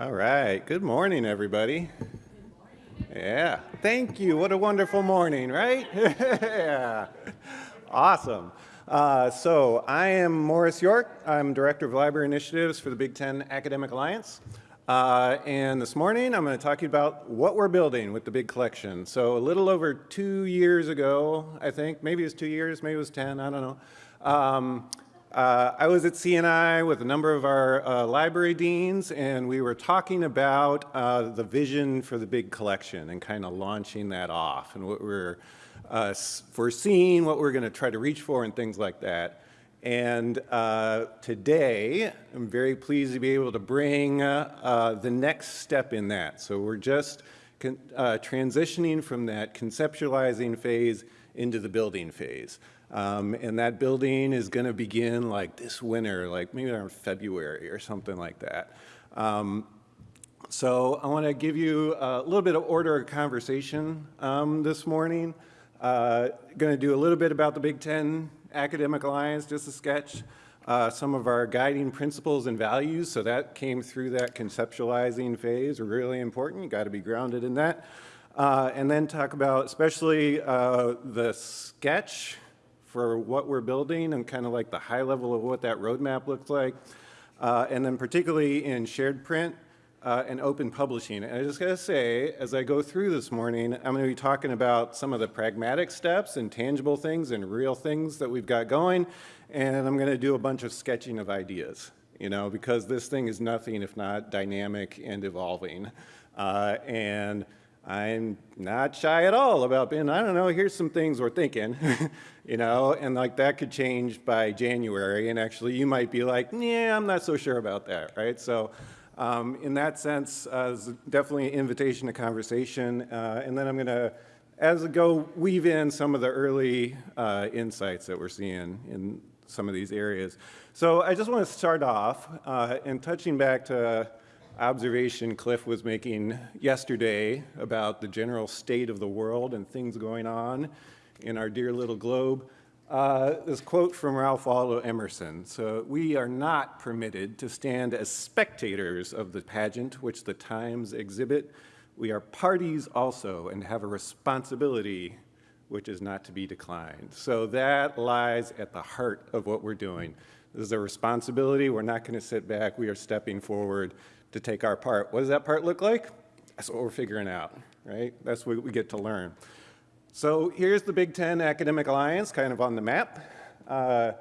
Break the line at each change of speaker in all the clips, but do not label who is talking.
All right. Good morning, everybody. Yeah. Thank you. What a wonderful morning, right? yeah. Awesome. Uh, so I am Morris York. I'm Director of Library Initiatives for the Big Ten Academic Alliance. Uh, and this morning I'm going to talk to you about what we're building with the big collection. So a little over two years ago, I think, maybe it was two years, maybe it was 10, I don't know. Um, uh, I was at CNI with a number of our uh, library deans and we were talking about uh, the vision for the big collection and kind of launching that off and what we're uh, foreseeing, what we're going to try to reach for and things like that. And uh, today, I'm very pleased to be able to bring uh, the next step in that. So we're just transitioning from that conceptualizing phase into the building phase. Um, and that building is going to begin like this winter, like maybe around February or something like that. Um, so I want to give you a little bit of order of conversation um, this morning. Uh, going to do a little bit about the Big Ten Academic Alliance, just a sketch. Uh, some of our guiding principles and values, so that came through that conceptualizing phase, really important. You got to be grounded in that. Uh, and then talk about especially uh, the sketch for what we're building and kind of like the high level of what that roadmap looks like. Uh, and then particularly in shared print uh, and open publishing. And I just gotta say, as I go through this morning, I'm gonna be talking about some of the pragmatic steps and tangible things and real things that we've got going. And I'm gonna do a bunch of sketching of ideas, you know, because this thing is nothing if not dynamic and evolving. Uh, and I'm not shy at all about being, I don't know, here's some things we're thinking, you know, and like that could change by January. And actually you might be like, yeah, I'm not so sure about that, right? So um, in that sense, uh, definitely an invitation to conversation. Uh, and then I'm going to, as I go, weave in some of the early uh, insights that we're seeing in some of these areas. So I just want to start off uh, and touching back to observation Cliff was making yesterday about the general state of the world and things going on in our dear little globe. Uh, this quote from Ralph Waldo Emerson. So we are not permitted to stand as spectators of the pageant which the times exhibit. We are parties also and have a responsibility which is not to be declined. So that lies at the heart of what we're doing. This is a responsibility. We're not going to sit back. We are stepping forward to take our part. What does that part look like? That's what we're figuring out, right? That's what we get to learn. So here's the Big Ten Academic Alliance kind of on the map. Uh,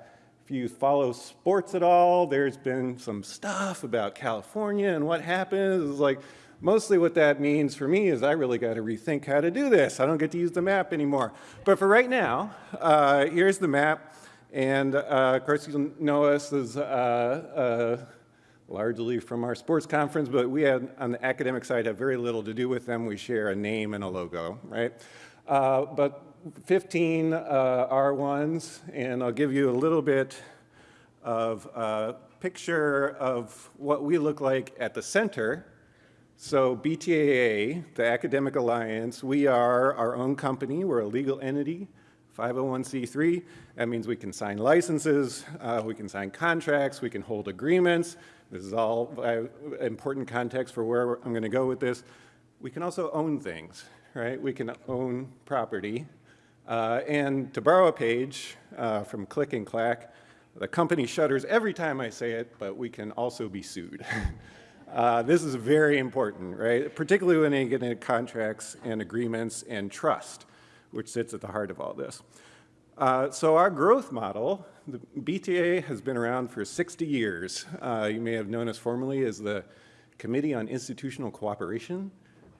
if you follow sports at all, there's been some stuff about California and what happens. It's like, mostly what that means for me is I really got to rethink how to do this. I don't get to use the map anymore. But for right now, uh, here's the map. And uh, of course, you know us as uh, uh largely from our sports conference, but we on the academic side, have very little to do with them. We share a name and a logo, right? Uh, but 15 uh, R1s, and I'll give you a little bit of a picture of what we look like at the center. So BTAA, the Academic Alliance, we are our own company. We're a legal entity, 501c3. That means we can sign licenses, uh, we can sign contracts, we can hold agreements, this is all uh, important context for where I'm going to go with this. We can also own things, right? We can own property. Uh, and to borrow a page uh, from Click and Clack, the company shudders every time I say it, but we can also be sued. uh, this is very important, right? Particularly when you get into contracts and agreements and trust, which sits at the heart of all this. Uh, so our growth model, the BTA has been around for 60 years. Uh, you may have known us formerly as the Committee on Institutional Cooperation,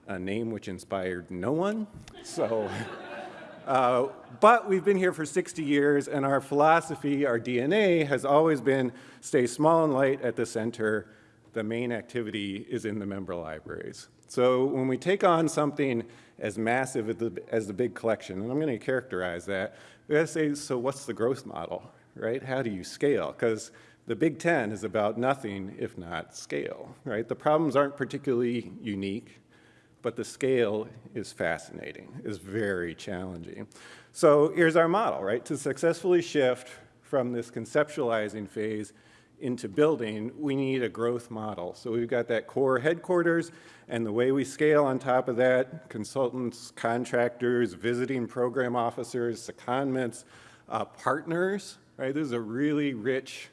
a name which inspired no one. So, uh, but we've been here for 60 years and our philosophy, our DNA has always been stay small and light at the center. The main activity is in the member libraries. So when we take on something as massive as the, as the big collection, and I'm going to characterize that, we got to say, so what's the growth model, right? How do you scale? Because the Big Ten is about nothing if not scale, right? The problems aren't particularly unique, but the scale is fascinating, is very challenging. So here's our model, right? To successfully shift from this conceptualizing phase into building, we need a growth model. So we've got that core headquarters, and the way we scale on top of that, consultants, contractors, visiting program officers, secondments, uh, partners, right? This is a really rich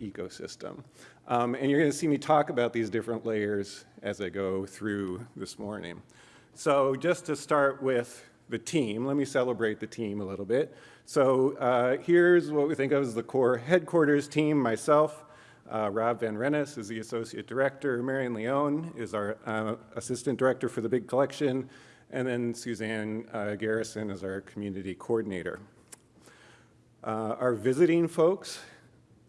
ecosystem. Um, and you're gonna see me talk about these different layers as I go through this morning. So just to start with the team, let me celebrate the team a little bit. So uh, here's what we think of as the core headquarters team, myself, uh, Rob Van Rennes is the associate director, Marion Leone is our uh, assistant director for the big collection, and then Suzanne uh, Garrison is our community coordinator. Uh, our visiting folks,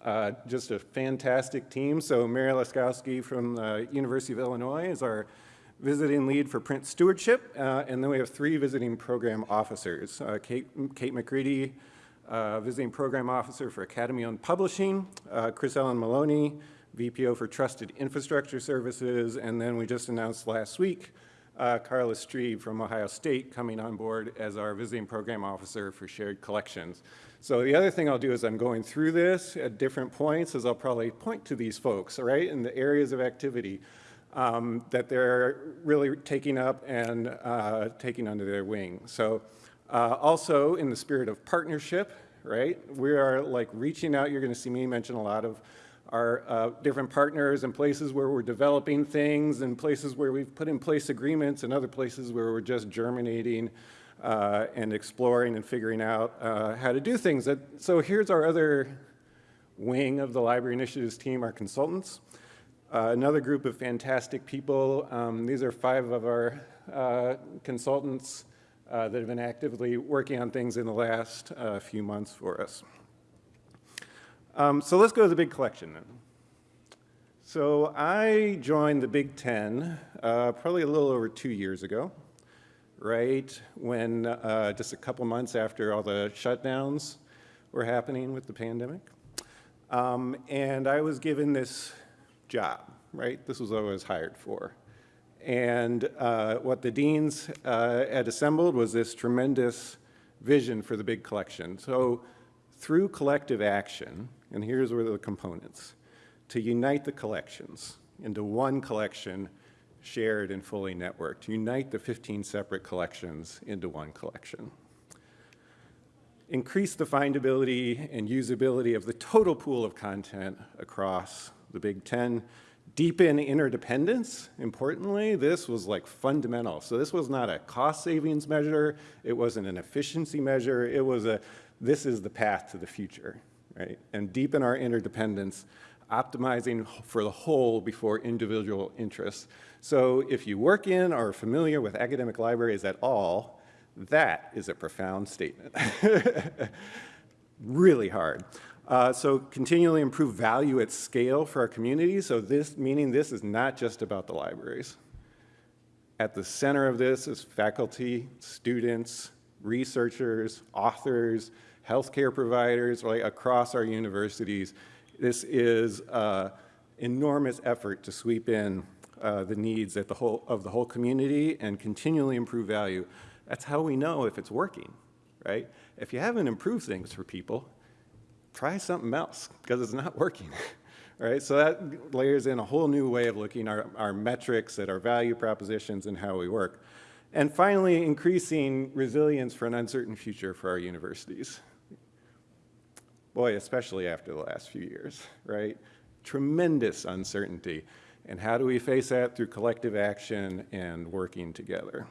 uh, just a fantastic team. So Mary Laskowski from the University of Illinois is our visiting lead for print stewardship, uh, and then we have three visiting program officers. Uh, Kate, Kate McCready, uh, visiting program officer for Academy on Publishing, uh, Chris Ellen Maloney, VPO for Trusted Infrastructure Services, and then we just announced last week uh, Carla Strebe from Ohio State coming on board as our visiting program officer for shared collections. So the other thing I'll do is I'm going through this at different points as I'll probably point to these folks, right, in the areas of activity um, that they're really taking up and uh, taking under their wing. So uh, also in the spirit of partnership, right, we are like reaching out, you're gonna see me mention a lot of our uh, different partners and places where we're developing things and places where we've put in place agreements and other places where we're just germinating uh, and exploring and figuring out uh, how to do things. So here's our other wing of the Library Initiatives team, our consultants. Uh, another group of fantastic people. Um, these are five of our uh, consultants uh, that have been actively working on things in the last uh, few months for us. Um, so let's go to the big collection then. So I joined the Big Ten uh, probably a little over two years ago, right when just a couple months after all the shutdowns were happening with the pandemic. Um, and I was given this job, right? This was what I was hired for. And uh, what the deans uh, had assembled was this tremendous vision for the big collection. So through collective action, and here's where the components, to unite the collections into one collection shared and fully networked, unite the 15 separate collections into one collection increase the findability and usability of the total pool of content across the Big Ten. Deepen interdependence, importantly, this was like fundamental. So this was not a cost savings measure, it wasn't an efficiency measure, it was a, this is the path to the future, right? And deepen our interdependence, optimizing for the whole before individual interests. So if you work in or are familiar with academic libraries at all, that is a profound statement. really hard. Uh, so continually improve value at scale for our community. So this, meaning this is not just about the libraries. At the center of this is faculty, students, researchers, authors, healthcare providers, right, across our universities. This is an enormous effort to sweep in uh, the needs the whole, of the whole community and continually improve value. That's how we know if it's working, right? If you haven't improved things for people, try something else because it's not working. right? So that layers in a whole new way of looking at our, our metrics, at our value propositions, and how we work. And finally, increasing resilience for an uncertain future for our universities. Boy, especially after the last few years, right? Tremendous uncertainty. And how do we face that? Through collective action and working together.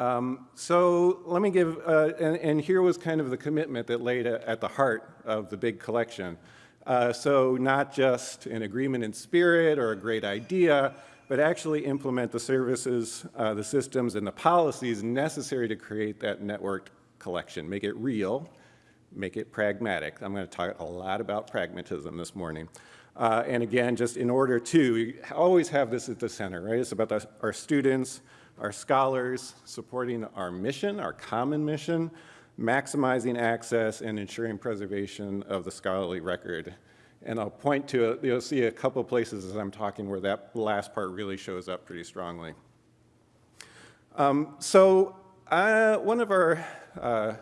Um, so let me give, uh, and, and, here was kind of the commitment that laid a, at the heart of the big collection. Uh, so not just an agreement in spirit or a great idea, but actually implement the services, uh, the systems, and the policies necessary to create that networked collection. Make it real, make it pragmatic. I'm going to talk a lot about pragmatism this morning. Uh, and again, just in order to always have this at the center, right? It's about the, our students, our scholars, supporting our mission, our common mission, maximizing access and ensuring preservation of the scholarly record. And I'll point to, you'll see a couple places as I'm talking where that last part really shows up pretty strongly. Um, so uh, one of our uh,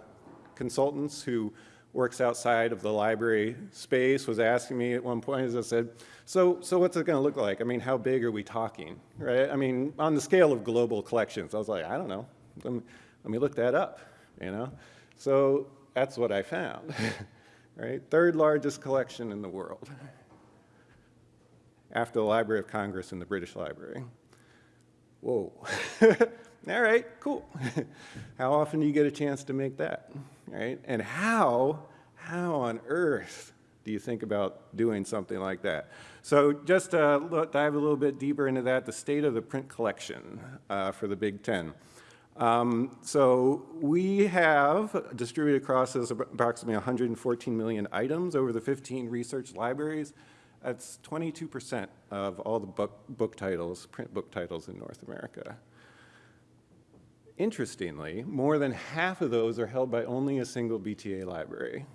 consultants who works outside of the library space was asking me at one point, as I said, so, so what's it going to look like? I mean, how big are we talking, right? I mean, on the scale of global collections, I was like, I don't know. Let me, let me look that up, you know? So that's what I found, right? Third largest collection in the world after the Library of Congress and the British Library. Whoa. All right, cool. how often do you get a chance to make that, right? And how, how on earth do you think about doing something like that? So just to look, dive a little bit deeper into that, the state of the print collection uh, for the Big Ten. Um, so we have distributed across approximately 114 million items over the 15 research libraries. That's 22% of all the book, book titles, print book titles in North America. Interestingly, more than half of those are held by only a single BTA library.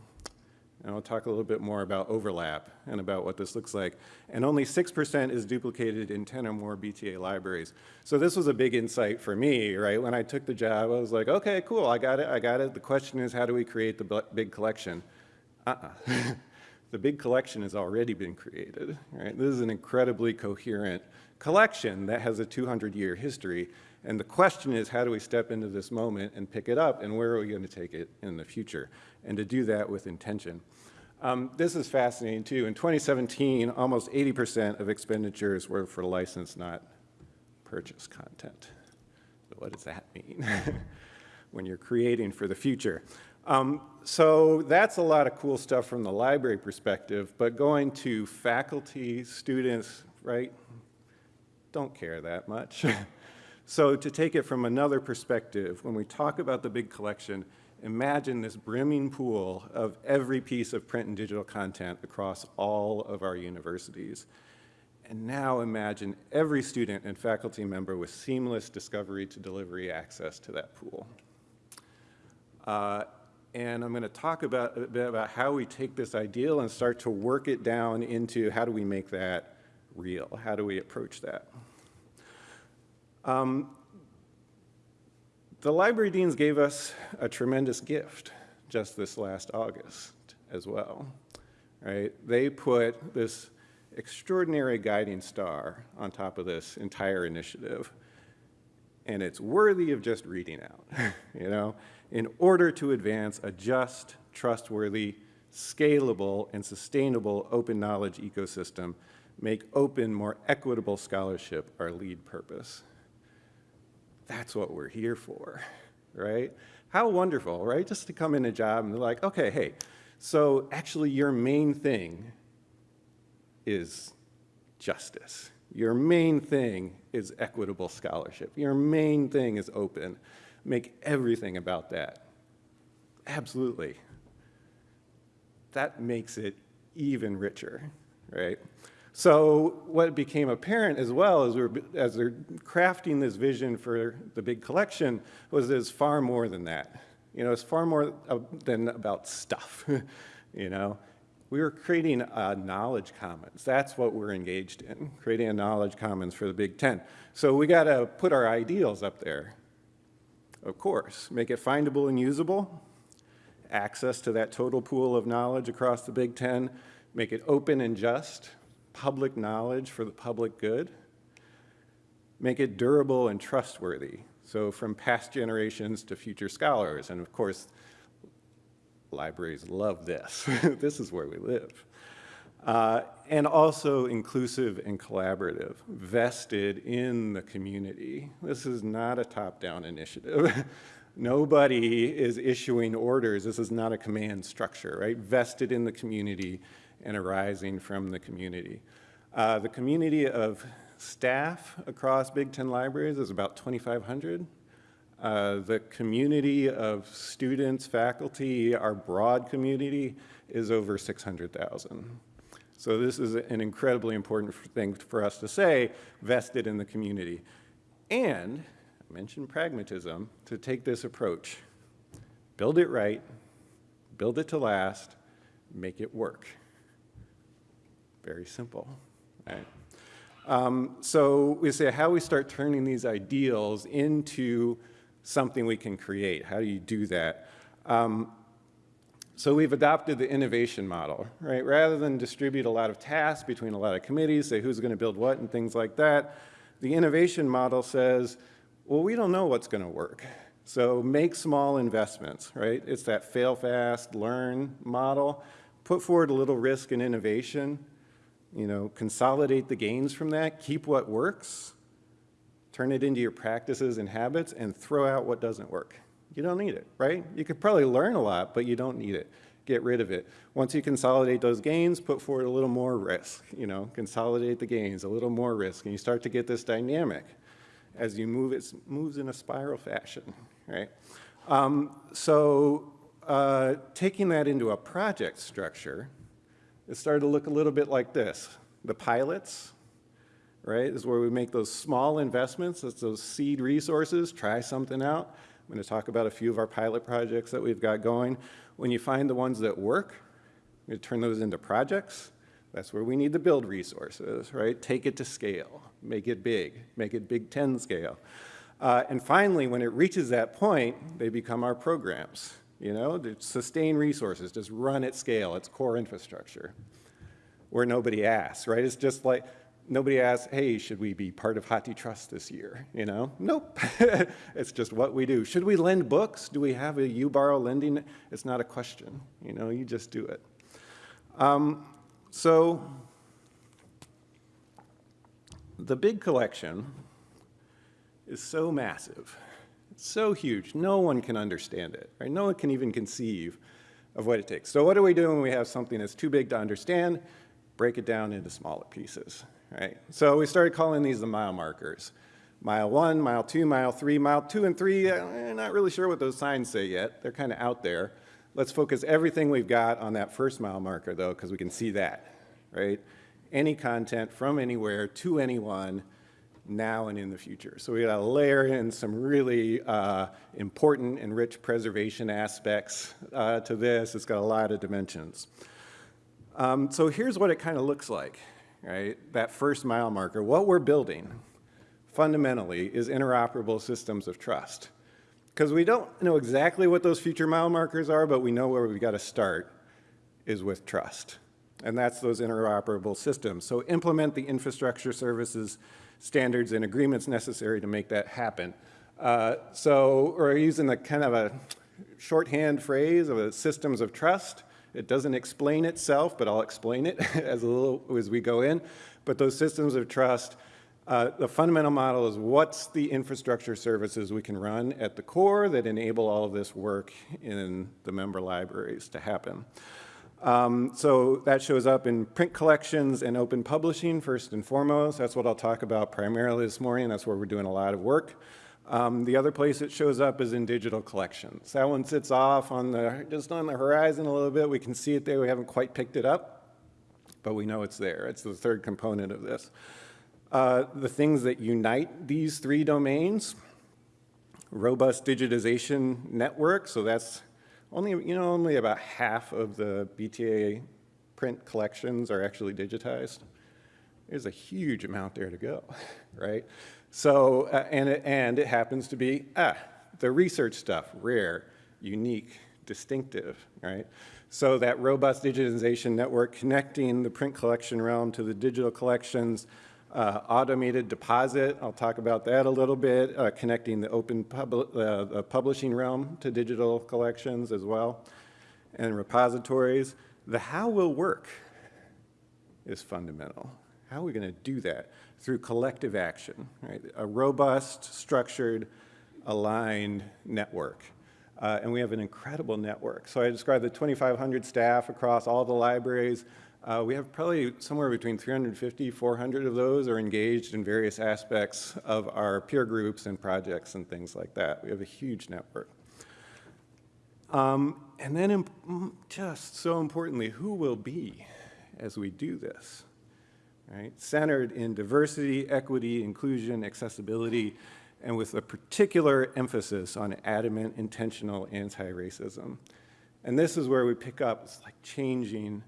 And I'll talk a little bit more about overlap and about what this looks like. And only 6% is duplicated in 10 or more BTA libraries. So this was a big insight for me, right? When I took the job, I was like, okay, cool, I got it, I got it. The question is, how do we create the big collection? Uh-uh. the big collection has already been created, right? This is an incredibly coherent collection that has a 200-year history and the question is, how do we step into this moment and pick it up, and where are we going to take it in the future? And to do that with intention. Um, this is fascinating, too. In 2017, almost 80% of expenditures were for license, not purchase content. So what does that mean when you're creating for the future? Um, so that's a lot of cool stuff from the library perspective, but going to faculty, students, right, don't care that much. So to take it from another perspective, when we talk about the big collection, imagine this brimming pool of every piece of print and digital content across all of our universities. And now imagine every student and faculty member with seamless discovery to delivery access to that pool. Uh, and I'm going to talk about a bit about how we take this ideal and start to work it down into how do we make that real? How do we approach that? Um, the library deans gave us a tremendous gift just this last August as well, right? They put this extraordinary guiding star on top of this entire initiative, and it's worthy of just reading out, you know? In order to advance a just, trustworthy, scalable, and sustainable open knowledge ecosystem, make open, more equitable scholarship our lead purpose. That's what we're here for, right? How wonderful, right? Just to come in a job and they're like, okay, hey, so actually your main thing is justice. Your main thing is equitable scholarship. Your main thing is open. Make everything about that. Absolutely. That makes it even richer, right? So what became apparent as well as, we as they're crafting this vision for the big collection was there's far more than that. You know, it's far more than about stuff, you know. We were creating a knowledge commons. That's what we're engaged in, creating a knowledge commons for the Big Ten. So we got to put our ideals up there, of course. Make it findable and usable, access to that total pool of knowledge across the Big Ten, make it open and just, public knowledge for the public good, make it durable and trustworthy, so from past generations to future scholars. And of course, libraries love this. this is where we live. Uh, and also inclusive and collaborative, vested in the community. This is not a top-down initiative. Nobody is issuing orders. This is not a command structure, right? Vested in the community and arising from the community. Uh, the community of staff across Big Ten libraries is about 2,500. Uh, the community of students, faculty, our broad community is over 600,000. So this is an incredibly important thing for us to say, vested in the community. And, I mentioned pragmatism, to take this approach. Build it right, build it to last, make it work. Very simple, right? Um, so we say how we start turning these ideals into something we can create. How do you do that? Um, So we've adopted the innovation model, right? Rather than distribute a lot of tasks between a lot of committees, say who's going to build what and things like that, the innovation model says, well, we don't know what's going to work. So make small investments, right? It's that fail fast, learn model. Put forward a little risk and innovation, you know, consolidate the gains from that, keep what works, turn it into your practices and habits, and throw out what doesn't work. You don't need it, right? You could probably learn a lot, but you don't need it. Get rid of it. Once you consolidate those gains, put forward a little more risk, you know, consolidate the gains, a little more risk, and you start to get this dynamic as you move, it moves in a spiral fashion, right? Um, so uh, taking that into a project structure, it started to look a little bit like this. The pilots, right, is where we make those small investments, that's those seed resources, try something out. I'm to talk about a few of our pilot projects that we've got going. When you find the ones that work, you turn those into projects. That's where we need to build resources, right? Take it to scale, make it big, make it Big Ten scale. Uh, and finally, when it reaches that point, they become our programs. You know, to sustain resources, just run at scale, it's core infrastructure. Where nobody asks, right? It's just like, nobody asks, hey, should we be part of HathiTrust this year? You know, nope. it's just what we do. Should we lend books? Do we have a UBorrow lending? It's not a question. You know, you just do it. Um, so the big collection is so massive, it's so huge, no one can understand it, right? No one can even conceive of what it takes. So what do we do when we have something that's too big to understand? Break it down into smaller pieces, right? So we started calling these the mile markers. Mile one, mile two, mile three, mile two and three, I'm uh, not really sure what those signs say yet. They're kind of out there. Let's focus everything we've got on that first mile marker though, because we can see that, right? Any content from anywhere to anyone now and in the future. So we got to layer in some really uh, important and rich preservation aspects uh, to this. It's got a lot of dimensions. Um, so here's what it kind of looks like right? That first mile marker, what we're building fundamentally is interoperable systems of trust. Because we don't know exactly what those future mile markers are, but we know where we've got to start is with trust. And that's those interoperable systems. So implement the infrastructure services standards and agreements necessary to make that happen. Uh, so we're using a kind of a shorthand phrase of a systems of trust. It doesn't explain itself, but I'll explain it as a little as we go in. But those systems of trust, uh, the fundamental model is what's the infrastructure services we can run at the core that enable all of this work in the member libraries to happen. Um, so that shows up in print collections and open publishing first and foremost. That's what I'll talk about primarily this morning. That's where we're doing a lot of work. Um, the other place it shows up is in digital collections. That one sits off on the, just on the horizon a little bit. We can see it there. We haven't quite picked it up, but we know it's there. It's the third component of this. Uh, the things that unite these three domains, robust digitization network. So that's only, you know, only about half of the BTA print collections are actually digitized. There's a huge amount there to go, right? So, uh, and, it, and it happens to be, ah, the research stuff, rare, unique, distinctive, right? So that robust digitization network connecting the print collection realm to the digital collections, uh, automated deposit, I'll talk about that a little bit, uh, connecting the open uh, the publishing realm to digital collections as well, and repositories. The how will work is fundamental. How are we going to do that? through collective action, right? A robust, structured, aligned network. Uh, and we have an incredible network. So I described the 2,500 staff across all the libraries. Uh, we have probably somewhere between 350, 400 of those are engaged in various aspects of our peer groups and projects and things like that. We have a huge network. Um, and then just so importantly, who will be as we do this? right? Centered in diversity, equity, inclusion, accessibility, and with a particular emphasis on adamant, intentional anti-racism. And this is where we pick up, it's like changing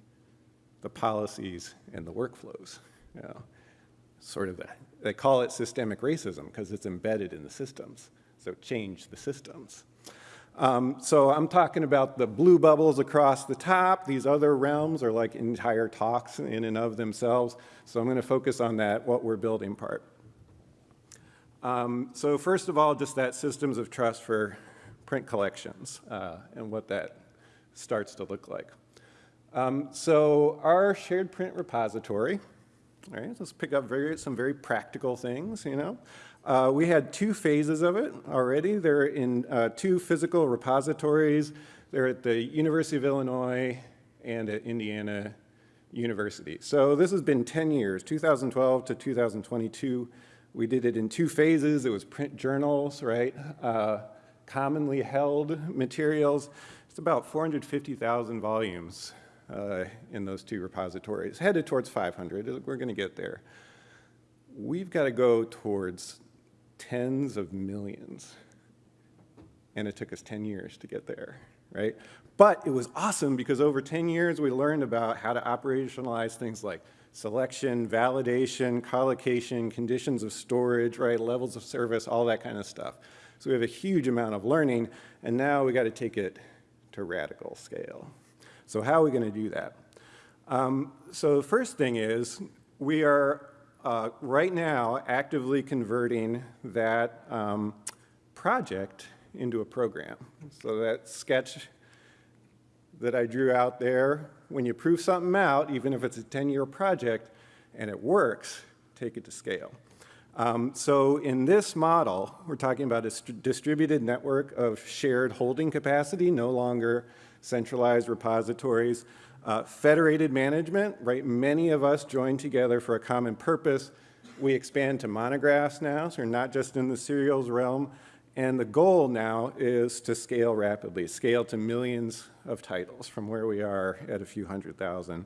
the policies and the workflows. You know, sort of, they call it systemic racism because it's embedded in the systems. So change the systems. Um, so I'm talking about the blue bubbles across the top. These other realms are like entire talks in and of themselves. So I'm going to focus on that, what we're building part. Um, so first of all, just that systems of trust for print collections uh, and what that starts to look like. Um, so our shared print repository, all right, let's pick up very, some very practical things, you know. Uh, we had two phases of it already. They're in uh, two physical repositories. They're at the University of Illinois and at Indiana University. So this has been 10 years, 2012 to 2022. We did it in two phases. It was print journals, right? Uh, commonly held materials. It's about 450,000 volumes uh, in those two repositories, headed towards 500. We're going to get there. We've got to go towards tens of millions. And it took us 10 years to get there, right? But it was awesome because over 10 years we learned about how to operationalize things like selection, validation, collocation, conditions of storage, right, levels of service, all that kind of stuff. So we have a huge amount of learning, and now we got to take it to radical scale. So how are we going to do that? Um, so the first thing is we are uh, right now actively converting that um, project into a program. So that sketch that I drew out there, when you prove something out, even if it's a 10-year project and it works, take it to scale. Um, so in this model, we're talking about a distributed network of shared holding capacity, no longer centralized repositories. Uh, federated management, right? Many of us join together for a common purpose. We expand to monographs now, so we're not just in the serials realm. And the goal now is to scale rapidly, scale to millions of titles from where we are at a few hundred thousand.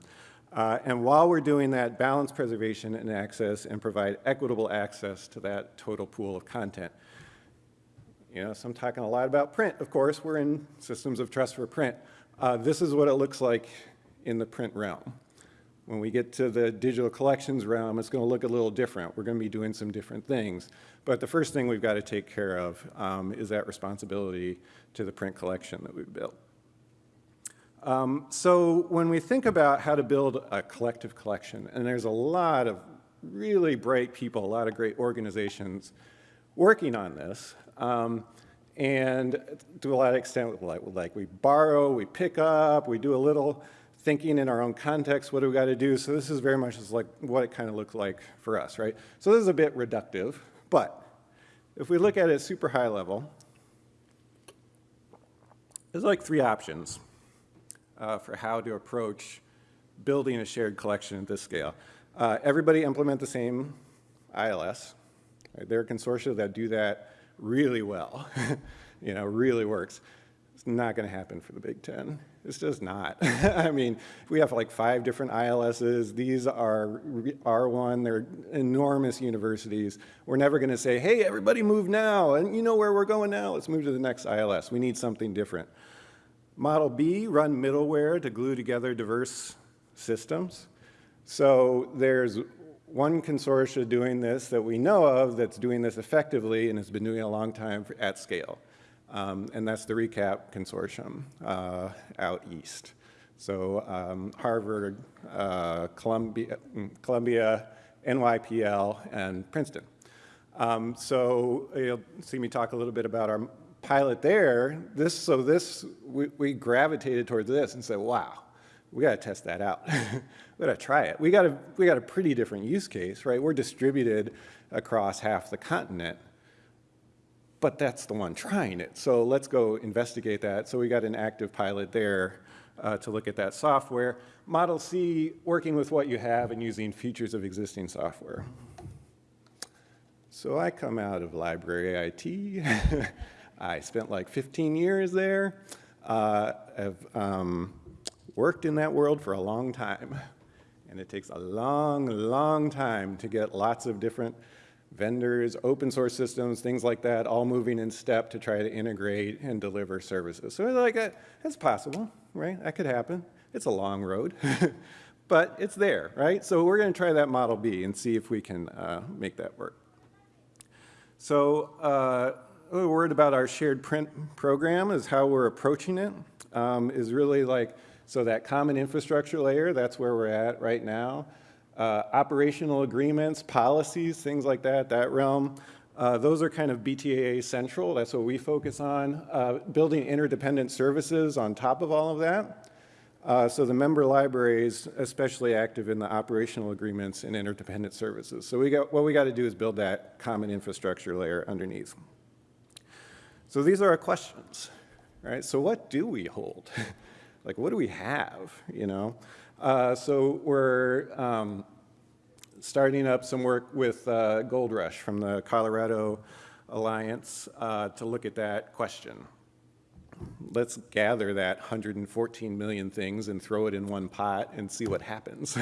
Uh, and while we're doing that, balance preservation and access and provide equitable access to that total pool of content. You know, so I'm talking a lot about print. Of course, we're in systems of trust for print. Uh, this is what it looks like in the print realm. When we get to the digital collections realm, it's going to look a little different. We're going to be doing some different things. But the first thing we've got to take care of um, is that responsibility to the print collection that we've built. Um, so when we think about how to build a collective collection, and there's a lot of really bright people, a lot of great organizations working on this, um, and to a lot of extent, like, like we borrow, we pick up, we do a little thinking in our own context, what do we got to do? So this is very much just like what it kind of looked like for us, right? So this is a bit reductive, but if we look at it super high level, there's like three options uh, for how to approach building a shared collection at this scale. Uh, everybody implement the same ILS. Right? There are consortia that do that really well, you know, really works. It's not going to happen for the Big Ten. It's just not. I mean, we have like five different ILSs. These are R1. They're enormous universities. We're never going to say, hey, everybody move now. And you know where we're going now. Let's move to the next ILS. We need something different. Model B, run middleware to glue together diverse systems. So there's one consortia doing this that we know of that's doing this effectively and has been doing it a long time for, at scale. Um, and that's the ReCAP consortium uh, out east. So um, Harvard, uh, Columbia, Columbia, NYPL, and Princeton. Um, so you'll see me talk a little bit about our pilot there. This, so this, we, we gravitated towards this and said, wow, we got to test that out. we got to try it. We got a, we got a pretty different use case, right? We're distributed across half the continent but that's the one trying it. So let's go investigate that. So we got an active pilot there uh, to look at that software. Model C, working with what you have and using features of existing software. So I come out of library IT. I spent like 15 years there. Uh, I've um, worked in that world for a long time. And it takes a long, long time to get lots of different vendors, open source systems, things like that, all moving in step to try to integrate and deliver services. So like, uh, it's possible, right? That could happen. It's a long road, but it's there, right? So we're going to try that Model B and see if we can uh, make that work. So uh, a word about our shared print program is how we're approaching it. Um, is really like, so that common infrastructure layer, that's where we're at right now. Uh, operational agreements, policies, things like that, that realm. Uh, those are kind of BTAA central. That's what we focus on. Uh, building interdependent services on top of all of that. Uh, so the member library is especially active in the operational agreements and interdependent services. So we got, what we got to do is build that common infrastructure layer underneath. So these are our questions, right? So what do we hold? like what do we have, you know? Uh, so we're um, starting up some work with uh, Gold Rush from the Colorado Alliance uh, to look at that question let's gather that 114 million things and throw it in one pot and see what happens.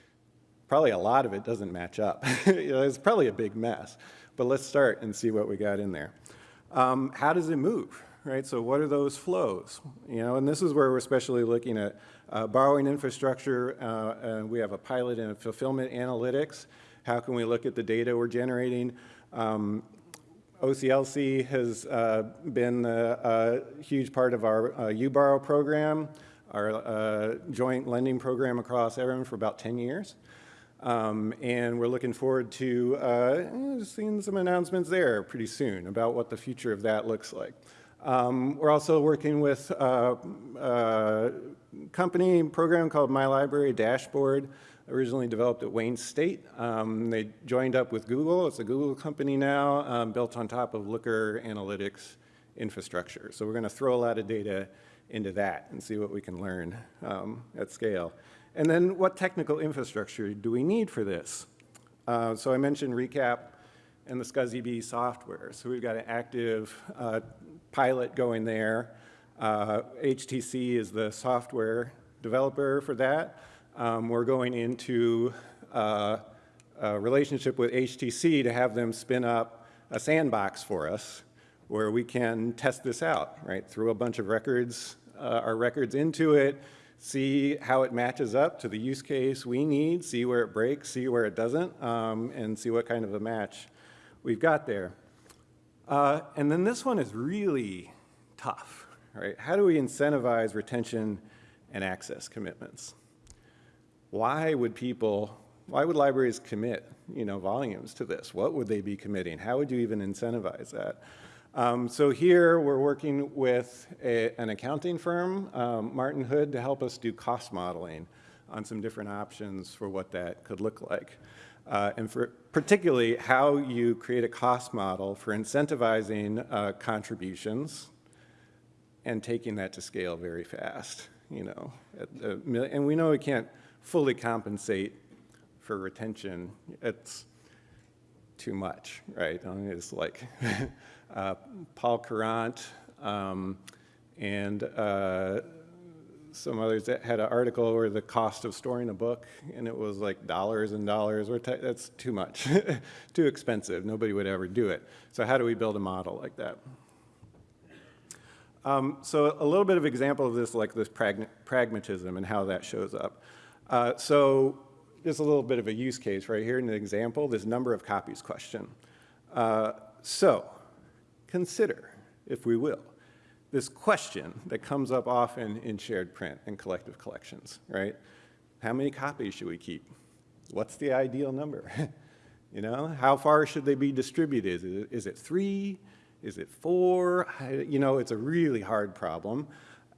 probably a lot of it doesn't match up. you know, it's probably a big mess, but let's start and see what we got in there. Um, how does it move, right? So what are those flows? You know, and this is where we're especially looking at uh, borrowing infrastructure. Uh, we have a pilot in fulfillment analytics. How can we look at the data we're generating? Um, OCLC has uh, been a, a, huge part of our uh, UBorrow program, our uh, joint lending program across everyone for about 10 years. Um, and we're looking forward to uh, seeing some announcements there pretty soon about what the future of that looks like. Um, we're also working with a, a company program called My Library Dashboard, originally developed at Wayne State. Um, they joined up with Google. It's a Google company now, um, built on top of Looker Analytics infrastructure. So we're going to throw a lot of data into that and see what we can learn um, at scale. And then what technical infrastructure do we need for this? Uh, so I mentioned ReCAP and the SCSB software. So we've got an active uh, pilot going there. Uh, HTC is the software developer for that. Um, we're going into uh, a relationship with HTC to have them spin up a sandbox for us where we can test this out, right? Throw a bunch of records, uh, our records into it, see how it matches up to the use case we need, see where it breaks, see where it doesn't, um, and see what kind of a match we've got there. Uh, and then this one is really tough, right? How do we incentivize retention and access commitments? why would people, why would libraries commit, you know, volumes to this? What would they be committing? How would you even incentivize that? Um, so here we're working with a, an accounting firm, um, Martin Hood, to help us do cost modeling on some different options for what that could look like. Uh, and for particularly how you create a cost model for incentivizing uh, contributions and taking that to scale very fast, you know. And we know we can't fully compensate for retention, it's too much, right? I mean, it's like uh, Paul Courant um, and uh, some others that had an article where the cost of storing a book, and it was like dollars and dollars. That's too much, too expensive. Nobody would ever do it. So how do we build a model like that? Um, so a little bit of example of this, like this prag pragmatism and how that shows up. Uh, so there's a little bit of a use case right here in an example, this number of copies question. Uh, so consider, if we will, this question that comes up often in shared print and collective collections, right? How many copies should we keep? What's the ideal number? you know, how far should they be distributed? Is it, is it three? Is it four? You know, it's a really hard problem.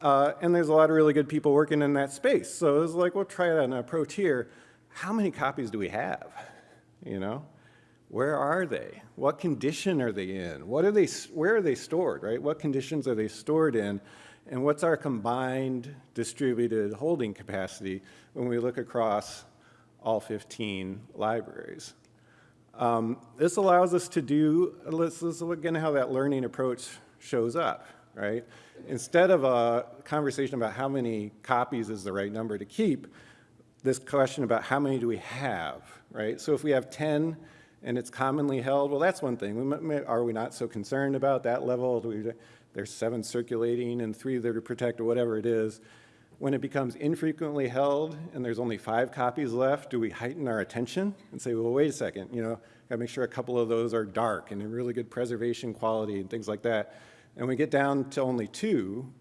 Uh, and there's a lot of really good people working in that space. So it was like, we'll try an approach here. How many copies do we have? You know, where are they? What condition are they in? What are they, where are they stored, right? What conditions are they stored in? And what's our combined distributed holding capacity when we look across all 15 libraries? Um, this allows us to do, let's, let's look again how that learning approach shows up right? Instead of a conversation about how many copies is the right number to keep, this question about how many do we have, right? So if we have 10 and it's commonly held, well, that's one thing. We may, are we not so concerned about that level? We, there's seven circulating and three that are protected, or whatever it is. When it becomes infrequently held and there's only five copies left, do we heighten our attention and say, well, wait a second, you know, gotta make sure a couple of those are dark and in really good preservation quality and things like that. And we get down to only two,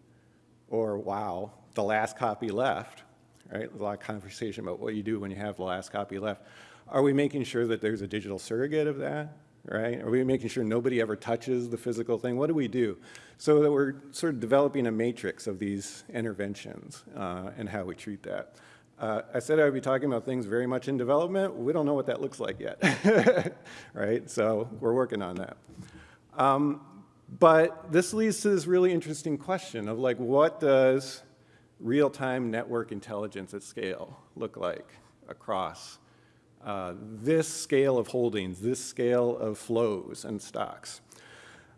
or wow, the last copy left, right? A lot of conversation about what you do when you have the last copy left. Are we making sure that there's a digital surrogate of that? right? Are we making sure nobody ever touches the physical thing? What do we do? So that we're sort of developing a matrix of these interventions uh, and how we treat that. Uh, I said I would be talking about things very much in development. We don't know what that looks like yet, right? So we're working on that. Um, but this leads to this really interesting question of like, what does real-time network intelligence at scale look like across uh, this scale of holdings, this scale of flows and stocks.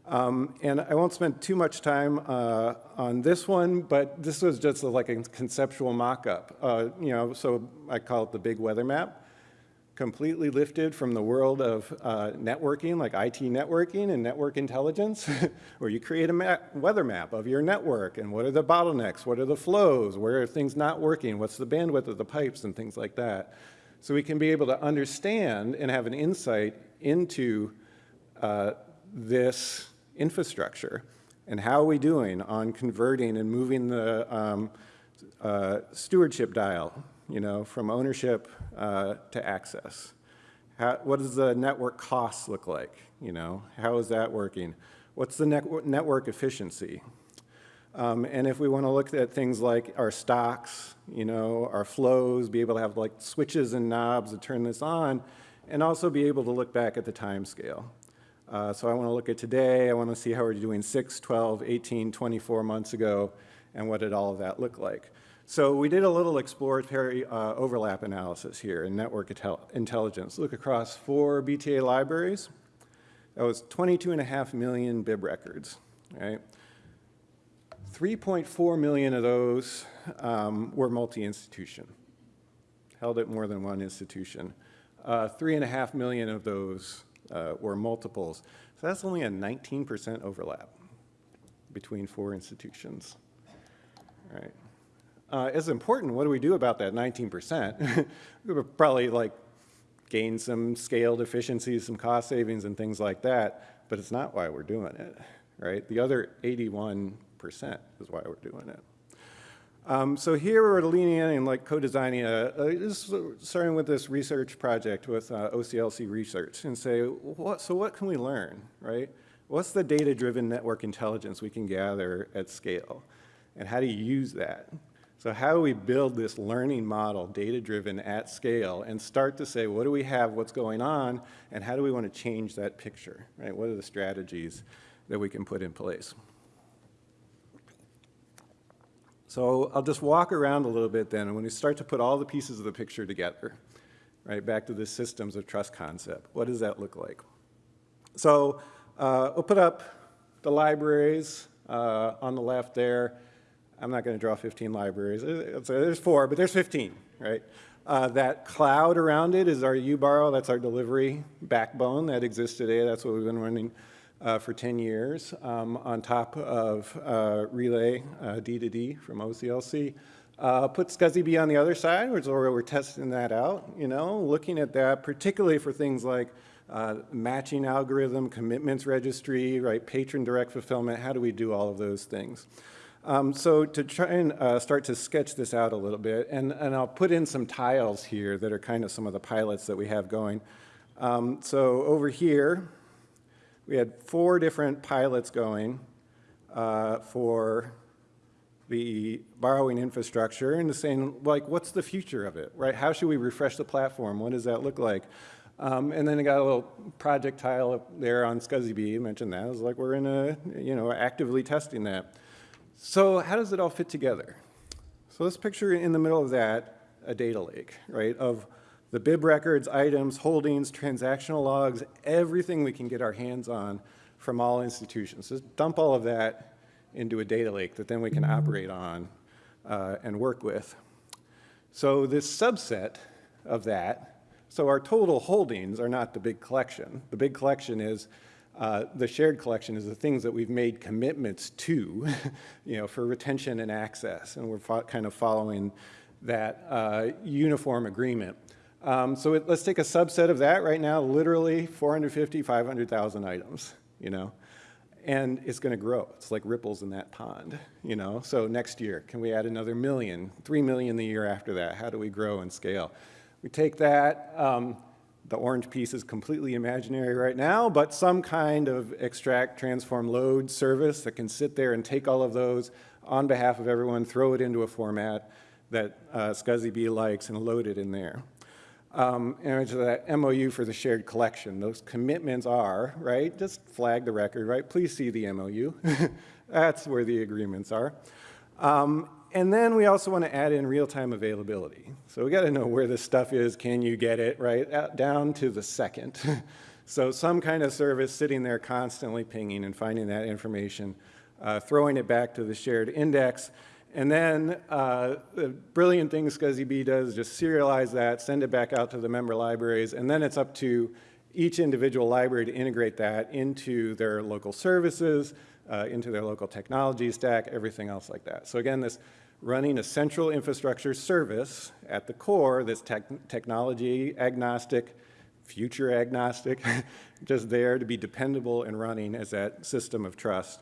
Um, and I won't spend too much time uh, on this one, but this was just a, like a conceptual mock-up. Uh, you know, so I call it the big weather map, completely lifted from the world of uh, networking, like IT networking and network intelligence, where you create a map, weather map of your network and what are the bottlenecks, what are the flows, where are things not working, what's the bandwidth of the pipes and things like that so we can be able to understand and have an insight into uh, this infrastructure and how are we doing on converting and moving the um, uh, stewardship dial, you know, from ownership uh, to access. How, what does the network costs look like, you know? How is that working? What's the net network efficiency? Um, and if we want to look at things like our stocks, you know, our flows, be able to have like switches and knobs to turn this on, and also be able to look back at the time scale. Uh, so I want to look at today, I want to see how we're doing 6, 12, 18, 24 months ago, and what did all of that look like. So we did a little exploratory uh, overlap analysis here in network intelligence. Look across four BTA libraries. That was 22 and a half million bib records, right? 3.4 million of those um, were multi-institution, held at more than one institution. Uh, three and a half million of those uh, were multiples. So that's only a 19% overlap between four institutions. Right. Uh, it's important, what do we do about that 19%? we would probably like gain some scaled efficiencies, some cost savings and things like that, but it's not why we're doing it, right? The other 81 percent is why we're doing it. Um, so here we're leaning in and like co-designing a, starting with this research project with uh, OCLC Research and say, what, so what can we learn, right? What's the data-driven network intelligence we can gather at scale? And how do you use that? So how do we build this learning model, data-driven at scale, and start to say, what do we have, what's going on, and how do we want to change that picture, right? What are the strategies that we can put in place? So I'll just walk around a little bit then, and when we start to put all the pieces of the picture together, right, back to the systems of trust concept, what does that look like? So uh, we'll put up the libraries uh, on the left there. I'm not going to draw 15 libraries. There's four, but there's 15, right? Uh, that cloud around it is our UBorrow. That's our delivery backbone that exists today. That's what we've been running uh, for 10 years um, on top of uh, Relais uh, D2D from OCLC. Uh, put SCSB on the other side, which is where we're testing that out, you know, looking at that, particularly for things like uh, matching algorithm, commitments registry, right, patron direct fulfillment, how do we do all of those things? Um, so to try and uh, start to sketch this out a little bit, and, and I'll put in some tiles here that are kind of some of the pilots that we have going. Um, so over here, we had four different pilots going uh, for the borrowing infrastructure and saying, like, what's the future of it, right? How should we refresh the platform? What does that look like? Um, and then I got a little project tile up there on SCSB, I mentioned that. It was like we're in a, you know, actively testing that. So how does it all fit together? So let's picture in the middle of that a data lake, right, of the bib records, items, holdings, transactional logs, everything we can get our hands on from all institutions. Just dump all of that into a data lake that then we can operate on uh, and work with. So this subset of that, so our total holdings are not the big collection. The big collection is Uh, the shared collection is the things that we've made commitments to, you know, for retention and access, and we're kind of following that uh, uniform agreement. Um, so it, let's take a subset of that right now, literally 450, 500,000 items, you know, and it's going to grow. It's like ripples in that pond, you know. So next year, can we add another million, 3 million the year after that? How do we grow and scale? We take that, um, the orange piece is completely imaginary right now, but some kind of extract, transform, load service that can sit there and take all of those on behalf of everyone, throw it into a format that uh, SCSB likes and load it in there. Um, and it's that MOU for the shared collection. Those commitments are, right, just flag the record, right? Please see the MOU. That's where the agreements are. Um, and then we also want to add in real-time availability. So we got to know where this stuff is, can you get it, right, down to the second. so some kind of service sitting there constantly pinging and finding that information, uh, throwing it back to the shared index, and then uh, the brilliant thing SCSB does is just serialize that, send it back out to the member libraries, and then it's up to each individual library to integrate that into their local services, uh, into their local technology stack, everything else like that. So again, this running a central infrastructure service at the core this te technology agnostic, future agnostic, just there to be dependable and running as that system of trust.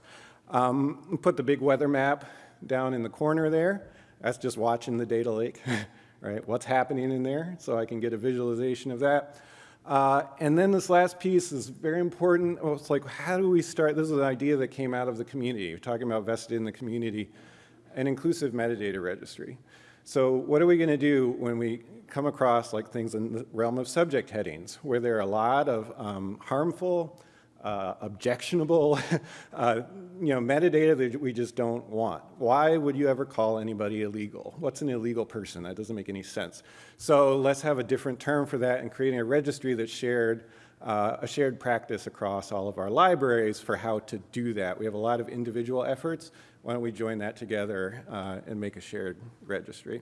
Um, put the big weather map down in the corner there. That's just watching the data lake, right? What's happening in there so I can get a visualization of that. Uh, and then this last piece is very important. Well, it's like, how do we start? This is an idea that came out of the community. We're talking about vested in the community, an inclusive metadata registry. So what are we going to do when we come across like things in the realm of subject headings, where there are a lot of um, harmful, uh, objectionable, uh, you know, metadata that we just don't want. Why would you ever call anybody illegal? What's an illegal person? That doesn't make any sense. So let's have a different term for that and creating a registry that's shared, uh, a shared practice across all of our libraries for how to do that. We have a lot of individual efforts. Why don't we join that together uh, and make a shared registry?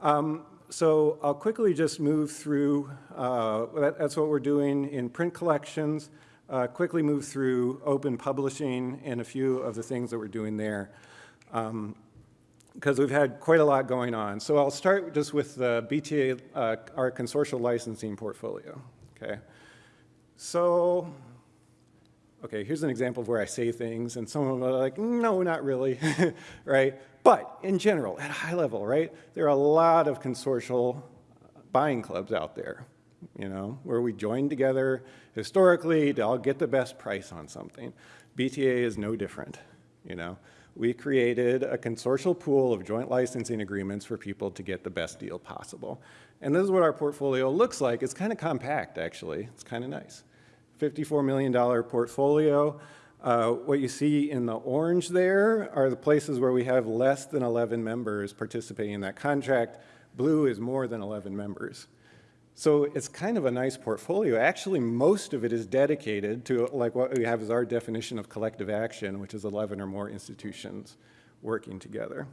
Um, so I'll quickly just move through, uh, that, that's what we're doing in print collections uh, quickly move through open publishing and a few of the things that we're doing there um, because we've had quite a lot going on. So I'll start just with the BTA, uh, our consortial licensing portfolio, okay? So, okay, here's an example of where I say things and some of them are like, no, not really, right? But in general, at a high level, right, there are a lot of consortial buying clubs out there, you know, where we join together historically to all get the best price on something. BTA is no different, you know. We created a consortial pool of joint licensing agreements for people to get the best deal possible. And this is what our portfolio looks like. It's kind of compact, actually. It's kind of nice. $54 million portfolio. Uh, what you see in the orange there are the places where we have less than 11 members participating in that contract. Blue is more than 11 members. So it's kind of a nice portfolio. Actually, most of it is dedicated to like what we have is our definition of collective action, which is 11 or more institutions working together.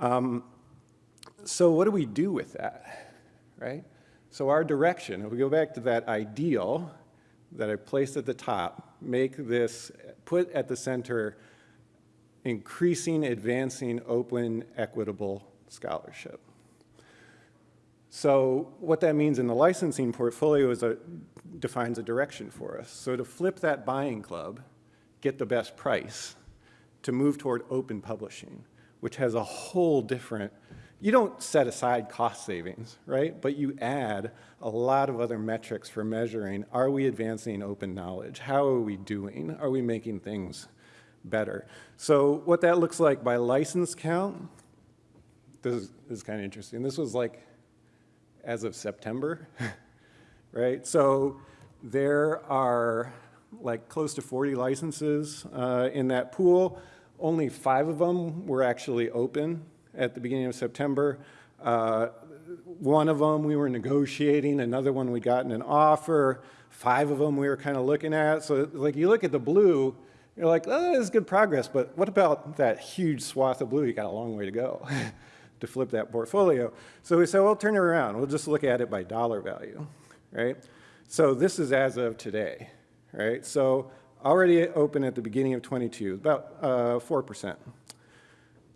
Um, so what do we do with that, right? So our direction, if we go back to that ideal that I placed at the top, make this, put at the center, increasing, advancing, open, equitable scholarship. So what that means in the licensing portfolio is a, defines a direction for us. So to flip that buying club, get the best price, to move toward open publishing, which has a whole different, you don't set aside cost savings, right? But you add a lot of other metrics for measuring, are we advancing open knowledge? How are we doing? Are we making things better? So what that looks like by license count, this is, this is kind of interesting. This was like as of September, right? So there are like close to 40 licenses uh, in that pool. Only five of them were actually open at the beginning of September. Uh, one of them we were negotiating, another one we'd gotten an offer, five of them we were kind of looking at. So like you look at the blue, you're like, oh, this is good progress, but what about that huge swath of blue? You got a long way to go. to flip that portfolio. So we said, well, turn it around. We'll just look at it by dollar value, right? So this is as of today, right? So already open at the beginning of 22, about uh, 4%.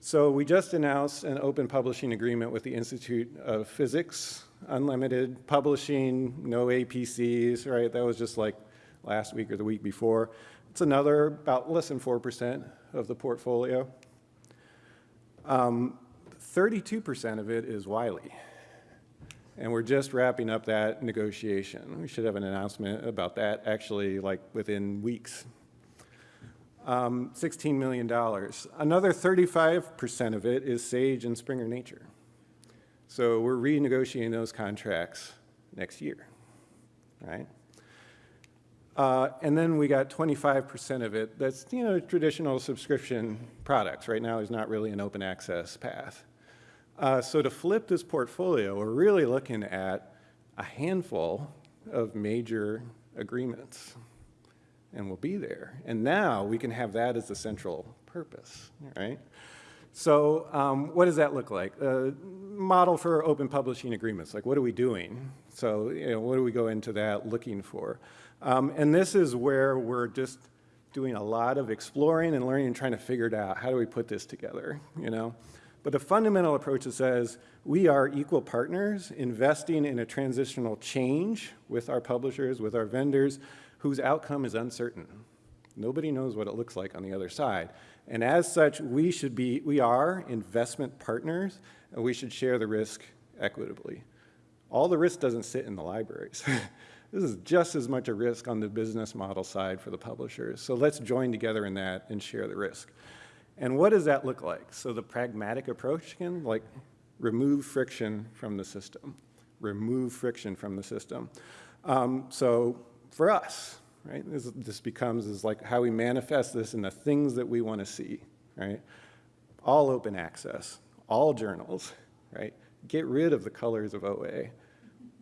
So we just announced an open publishing agreement with the Institute of Physics, unlimited publishing, no APCs, right? That was just like last week or the week before. It's another about less than 4% of the portfolio. 32% um, of it is Wiley. And we're just wrapping up that negotiation. We should have an announcement about that actually like within weeks. Um, $16 million. Another 35% of it is Sage and Springer Nature. So we're renegotiating those contracts next year, right? Uh, and then we got 25% of it that's, you know, traditional subscription products. Right now, there's not really an open access path. Uh, so to flip this portfolio, we're really looking at a handful of major agreements and we'll be there. And now we can have that as the central purpose, right? So um, what does that look like? A model for open publishing agreements, like what are we doing? So you know, what do we go into that looking for? Um, and this is where we're just doing a lot of exploring and learning and trying to figure it out. How do we put this together, you know? But the fundamental approach that says we are equal partners investing in a transitional change with our publishers, with our vendors, whose outcome is uncertain. Nobody knows what it looks like on the other side. And as such, we should be, we are investment partners, and we should share the risk equitably. All the risk doesn't sit in the libraries. this is just as much a risk on the business model side for the publishers. So let's join together in that and share the risk. And what does that look like? So the pragmatic approach again, like remove friction from the system. Remove friction from the system. Um, so for us, right, this, this becomes is like how we manifest this in the things that we want to see, right? All open access, all journals, right? Get rid of the colors of OA.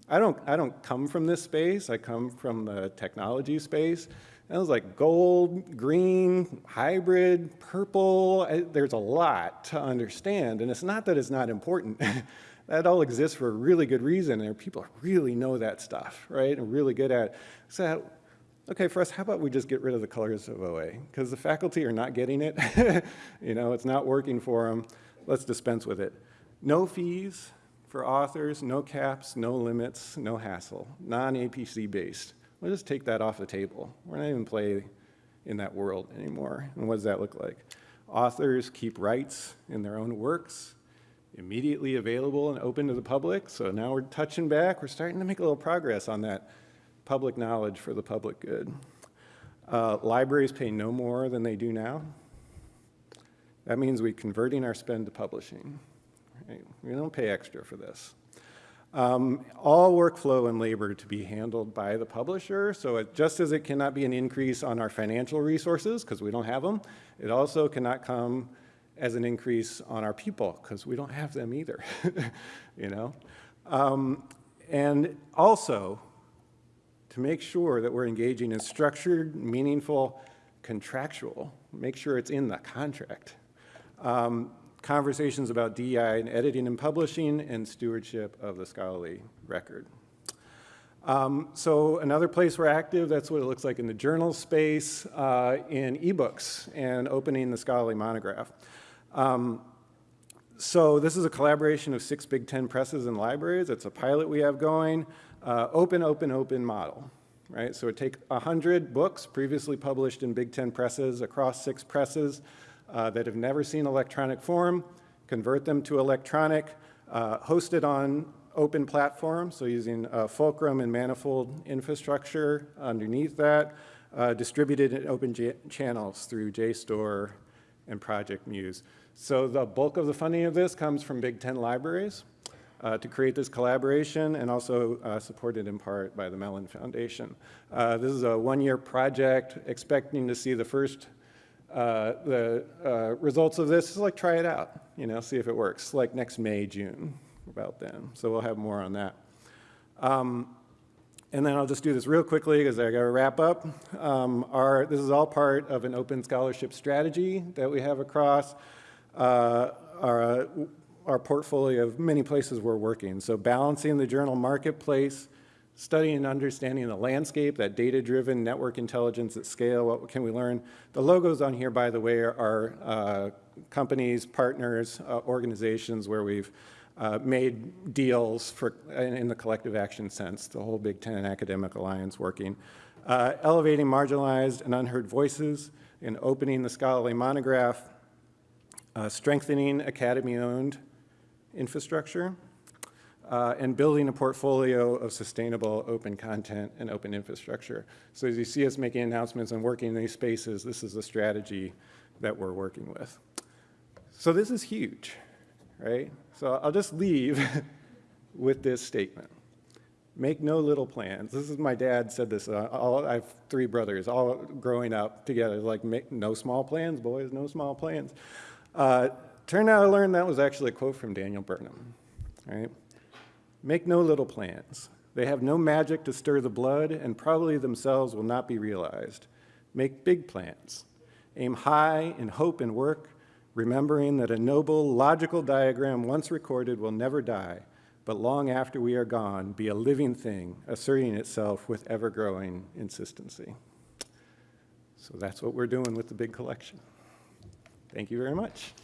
I don't, I don't come from this space. I come from the technology space. It was like gold, green, hybrid, purple. There's a lot to understand. And it's not that it's not important. that all exists for a really good reason. And people really know that stuff, right? And really good at it. So, okay, for us, how about we just get rid of the colors of OA? Because the faculty are not getting it. you know, it's not working for them. Let's dispense with it. No fees for authors, no caps, no limits, no hassle, non-APC based. We'll just take that off the table. We're not even play in that world anymore. And what does that look like? Authors keep rights in their own works, immediately available and open to the public. So now we're touching back. We're starting to make a little progress on that public knowledge for the public good. Uh, libraries pay no more than they do now. That means we're converting our spend to publishing. Right? We don't pay extra for this. Um, all workflow and labor to be handled by the publisher. So it, just as it cannot be an increase on our financial resources because we don't have them, it also cannot come as an increase on our people because we don't have them either, you know? Um, and also to make sure that we're engaging in structured, meaningful, contractual, make sure it's in the contract. Um, conversations about DEI and editing and publishing and stewardship of the scholarly record. Um, so another place we're active, that's what it looks like in the journal space, uh, in ebooks and opening the scholarly monograph. Um, so this is a collaboration of six Big Ten presses and libraries. It's a pilot we have going. Uh, open, open, open model, right? So it take 100 books previously published in Big Ten presses across six presses, uh, that have never seen electronic form, convert them to electronic, uh, host it on open platforms, so using uh, Fulcrum and Manifold infrastructure underneath that, uh, distributed in open channels through JSTOR and Project Muse. So the bulk of the funding of this comes from Big Ten libraries uh, to create this collaboration and also uh, supported in part by the Mellon Foundation. This is a one-year project expecting to see the first uh, the uh, results of this is like try it out, you know, see if it works, like next May, June, about then. So we'll have more on that. Um, and then I'll just do this real quickly because I got to wrap up. Um, our, this is all part of an open scholarship strategy that we have across uh, our, our portfolio of many places we're working. So balancing the journal marketplace, studying and understanding the landscape, that data-driven network intelligence at scale, what can we learn? The logos on here, by the way, are uh, companies, partners, uh, organizations where we've uh, made deals for, in, the collective action sense, the whole Big Ten Academic Alliance working. Uh, elevating marginalized and unheard voices and opening the scholarly monograph, uh, strengthening academy-owned infrastructure, uh, and building a portfolio of sustainable open content and open infrastructure. So as you see us making announcements and working in these spaces, this is the strategy that we're working with. So this is huge, right? So I'll just leave with this statement. Make no little plans. This is my dad said this. Uh, all, I have three brothers, all growing up together. Like, make no small plans, boys, no small plans. Uh, turned out I learned that was actually a quote from Daniel Burnham, right? Make no little plans. They have no magic to stir the blood and probably themselves will not be realized. Make big plans. Aim high in hope and work, remembering that a noble, logical diagram once recorded will never die, but long after we are gone, be a living thing, asserting itself with ever-growing insistency. So that's what we're doing with the big collection. Thank you very much.